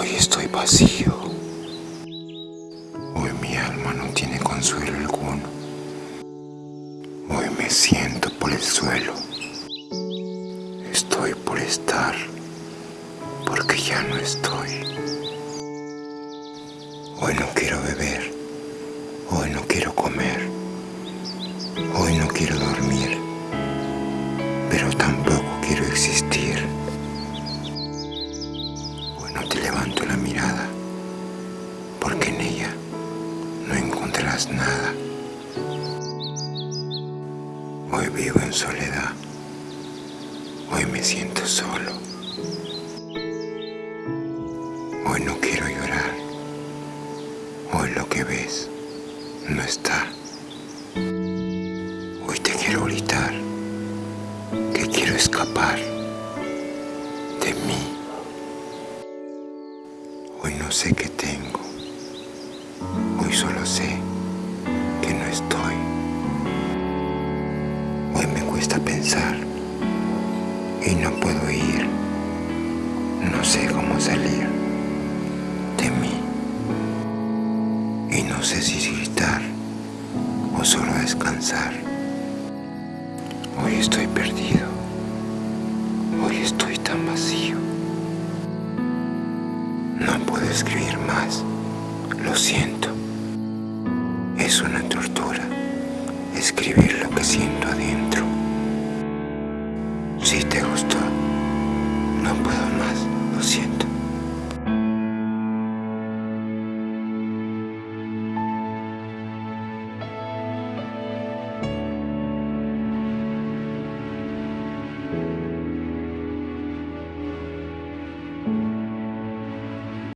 Hoy estoy vacío. Hoy mi alma no tiene consuelo alguno. Hoy me siento por el suelo. Estoy por estar, porque ya no estoy. Hoy no quiero beber. Hoy no quiero comer. Hoy no quiero dormir. Pero tampoco quiero existir. Te levanto la mirada, porque en ella no encontrarás nada. Hoy vivo en soledad. Hoy me siento solo. Hoy no quiero llorar. Hoy lo que ves no está. Hoy te quiero gritar que quiero escapar de mí. Hoy no sé qué tengo. Hoy solo sé que no estoy. Hoy me cuesta pensar y no puedo ir. No sé cómo salir de mí. Y no sé si gritar o solo descansar. Hoy estoy perdido. Hoy estoy escribir más. Lo siento. Es una tortura escribir lo que siento adentro. Si te gustó, no puedo más, lo siento.